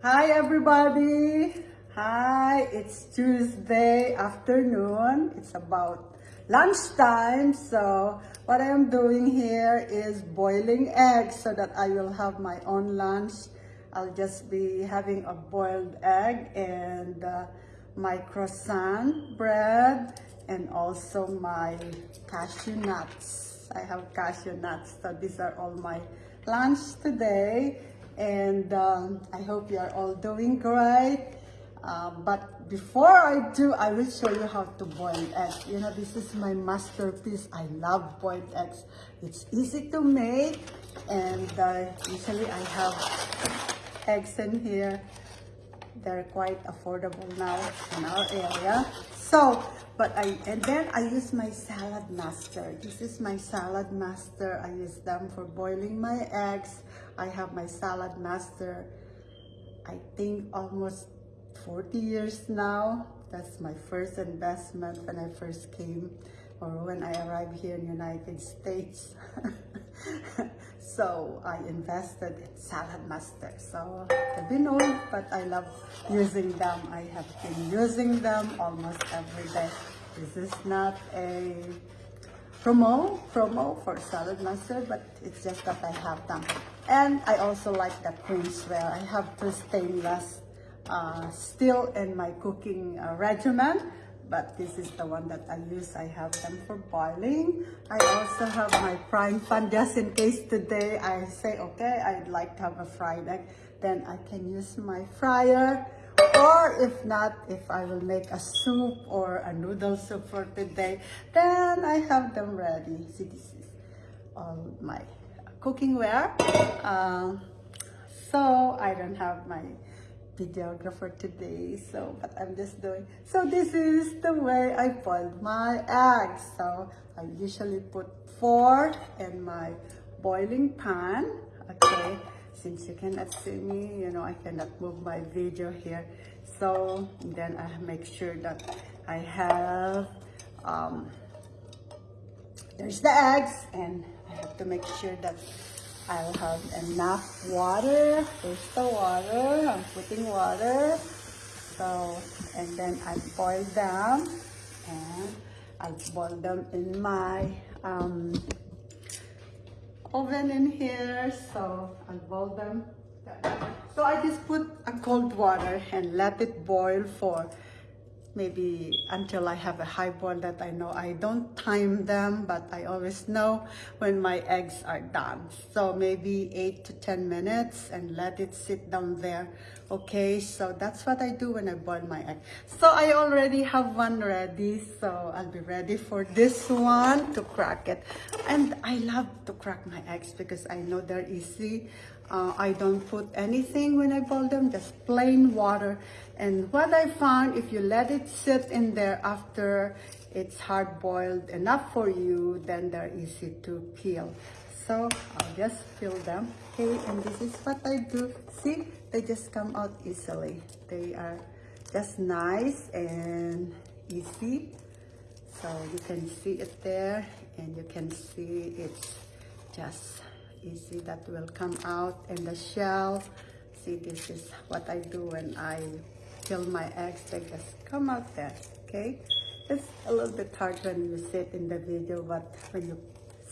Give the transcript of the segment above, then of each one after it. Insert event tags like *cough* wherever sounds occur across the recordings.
Hi everybody! Hi, it's Tuesday afternoon. It's about lunchtime. So what I am doing here is boiling eggs so that I will have my own lunch. I'll just be having a boiled egg and uh, my croissant bread and also my cashew nuts. I have cashew nuts. So these are all my lunch today and um, I hope you are all doing great. Uh, but before I do, I will show you how to boil eggs. You know, this is my masterpiece. I love boiled eggs. It's easy to make and uh, usually I have eggs in here. They're quite affordable now in our area. So, but I, and then I use my salad master. This is my salad master. I use them for boiling my eggs. I have my salad master, I think almost 40 years now. That's my first investment when I first came or when I arrived here in the United States. *laughs* so I invested in Salad Master. So I've been old, but I love using them. I have been using them almost every day. This is not a promo, promo for Salad Master, but it's just that I have them. And I also like the Queensware. I have two stainless uh, still in my cooking uh, regimen but this is the one that I use. I have them for boiling. I also have my frying pan just in case today I say, okay, I'd like to have a fried egg. Then I can use my fryer. Or if not, if I will make a soup or a noodle soup for today, then I have them ready. See, this is all my cooking ware. Uh, so I don't have my videographer today so but i'm just doing so this is the way i boiled my eggs so i usually put four in my boiling pan okay since you cannot see me you know i cannot move my video here so then i make sure that i have um there's the eggs and i have to make sure that I'll have enough water. There's the water. I'm putting water. So, and then I boil them. And I'll boil them in my um, oven in here. So, I'll boil them. So, I just put a cold water and let it boil for maybe until I have a high boil that I know. I don't time them, but I always know when my eggs are done. So maybe 8 to 10 minutes and let it sit down there. Okay, so that's what I do when I boil my egg. So I already have one ready, so I'll be ready for this one to crack it. And I love to crack my eggs because I know they're easy. Uh, I don't put anything when I boil them, just plain water. And what I found, if you let it sit in there after it's hard boiled enough for you, then they're easy to peel. So I'll just peel them. Okay, and this is what I do. See, they just come out easily. They are just nice and easy. So you can see it there and you can see it's just easy that will come out and the shell. See this is what I do when I kill my eggs. They just come out there okay? It's a little bit hard when you sit in the video but when you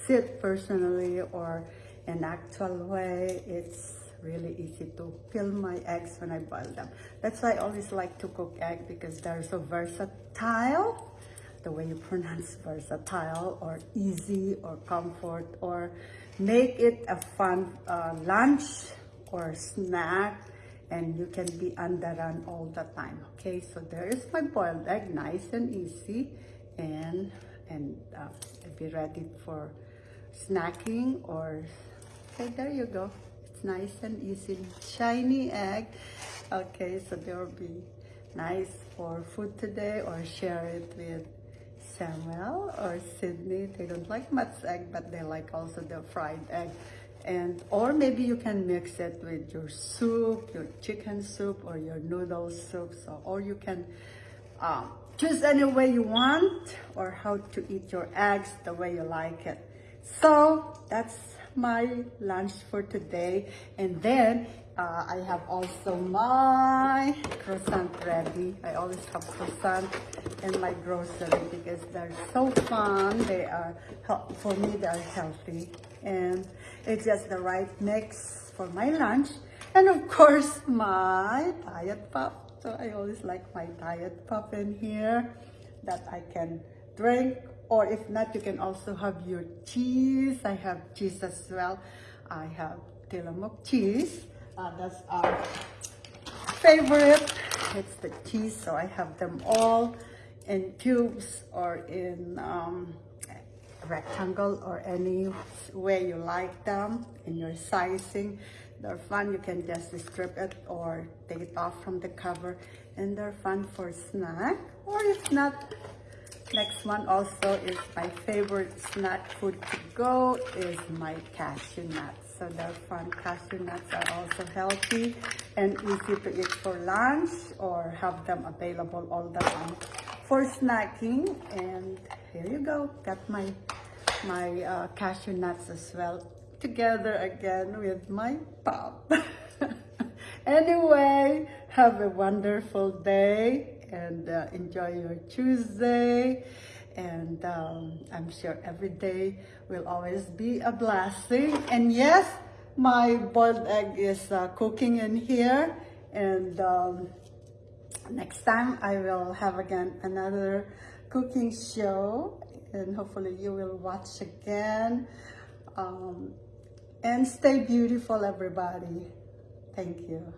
sit personally or in actual way it's really easy to peel my eggs when I boil them. That's why I always like to cook egg because they're so versatile the way you pronounce versatile or easy or comfort or make it a fun uh, lunch or snack and you can be on the run all the time okay? So there is my boiled egg nice and easy and and uh, be ready for snacking or okay there you go. It's nice and easy. Shiny egg. Okay so there will be nice for food today or share it with Samuel or Sydney. They don't like much egg, but they like also the fried egg. And, or maybe you can mix it with your soup, your chicken soup or your noodle soup. So, or you can um, choose any way you want or how to eat your eggs the way you like it. So that's my lunch for today. And then Uh, I have also my croissant ready. I always have croissant in my grocery because they're so fun. They are, for me, they are healthy. And it's just the right mix for my lunch. And of course, my diet pop. So I always like my diet pop in here that I can drink. Or if not, you can also have your cheese. I have cheese as well. I have Tillamook cheese. Uh, that's our favorite. It's the cheese, so I have them all in cubes or in um, rectangle or any way you like them in your sizing. They're fun. You can just strip it or take it off from the cover, and they're fun for snack. Or if not, next one also is my favorite snack food to go is my cashew nuts. So they're fun. Cashew nuts are also healthy and easy to eat for lunch or have them available all the time for snacking. And here you go. Got my my uh, cashew nuts as well together again with my pop. *laughs* anyway, have a wonderful day and uh, enjoy your Tuesday. And um, I'm sure every day will always be a blessing. And yes, my boiled egg is uh, cooking in here. And um, next time I will have again another cooking show. And hopefully you will watch again. Um, and stay beautiful, everybody. Thank you.